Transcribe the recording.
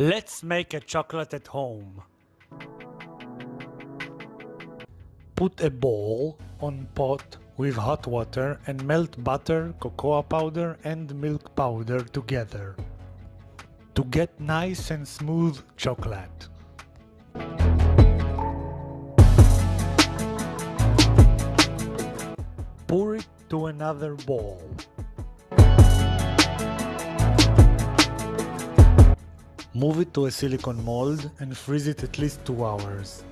Let's make a chocolate at home. Put a bowl on pot with hot water and melt butter, cocoa powder and milk powder together to get nice and smooth chocolate. Pour it to another bowl. Move it to a silicone mold and freeze it at least 2 hours.